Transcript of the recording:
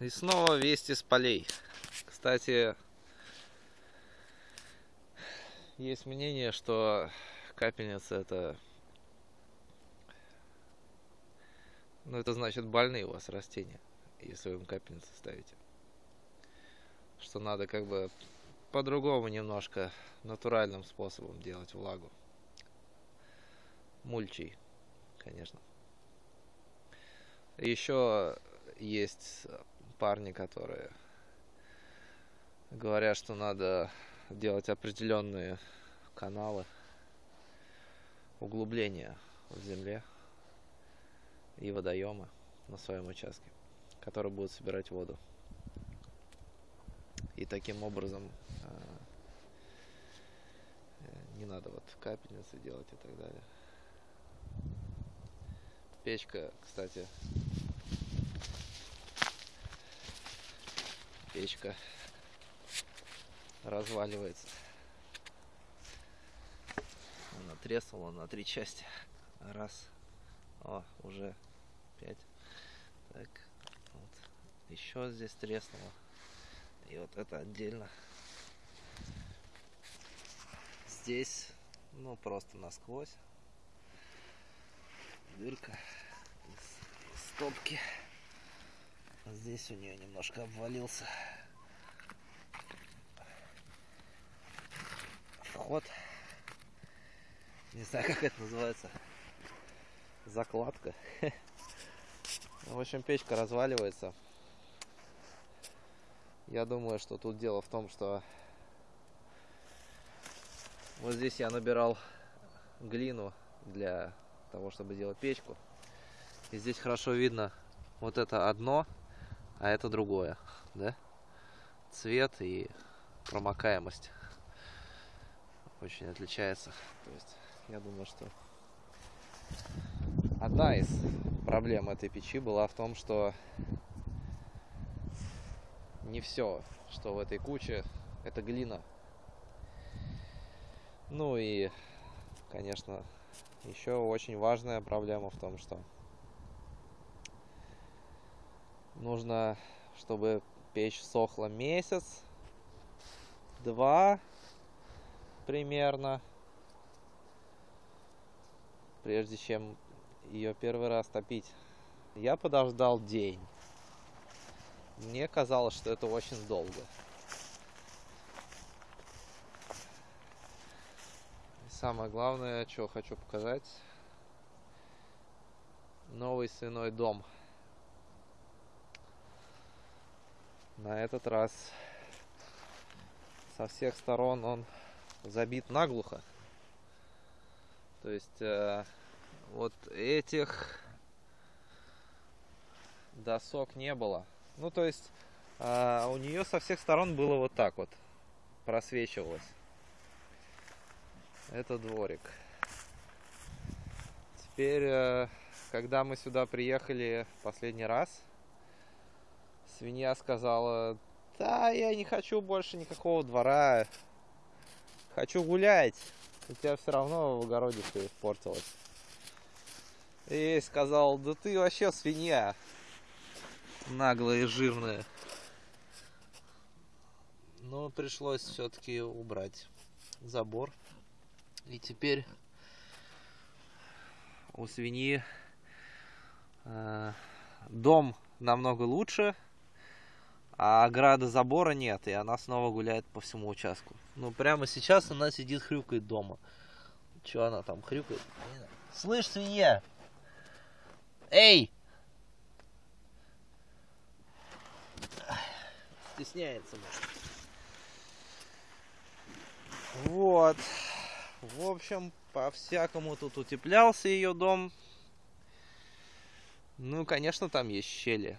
И снова вести с полей. Кстати, есть мнение, что капельница это... Ну, это значит больные у вас растения, если вы им капельницы ставите. Что надо как бы по-другому немножко, натуральным способом делать влагу. Мульчей, конечно. Еще есть парни, которые говорят, что надо делать определенные каналы углубления в земле и водоемы на своем участке, которые будут собирать воду. И таким образом э, не надо вот капельницы делать и так далее. Печка, кстати, печка разваливается. Она треснула на три части. Раз. О, уже пять. Так, вот. Еще здесь треснуло. И вот это отдельно. Здесь, ну, просто насквозь. Дырка из стопки. Здесь у нее немножко обвалился. Вход. Не знаю, как это называется. Закладка. В общем, печка разваливается. Я думаю, что тут дело в том, что вот здесь я набирал глину для того, чтобы делать печку. И здесь хорошо видно вот это одно, а это другое, да? Цвет и промокаемость очень отличается. То есть я думаю, что одна из проблем этой печи была в том, что не все, что в этой куче, это глина. Ну и, конечно, еще очень важная проблема в том, что нужно, чтобы печь сохла месяц, два примерно, прежде чем ее первый раз топить. Я подождал день. Мне казалось, что это очень долго. И самое главное, что хочу показать, новый свиной дом. На этот раз со всех сторон он забит наглухо. То есть э, вот этих досок не было. Ну, то есть э, у нее со всех сторон было вот так вот просвечивалось. Это дворик. Теперь, э, когда мы сюда приехали последний раз, свинья сказала, да, я не хочу больше никакого двора, хочу гулять. У тебя все равно в огороде все испортилось. И сказал, да ты вообще свинья. Наглая и жирная. Но пришлось все-таки убрать забор. И теперь у свиньи э, дом намного лучше, а ограды забора нет, и она снова гуляет по всему участку. Ну, прямо сейчас она сидит, хрюкает дома. Че она там хрюкает? Слышь, свинья! Эй! Стесняется, может. Вот. В общем, по-всякому тут утеплялся ее дом. Ну, конечно, там есть щели.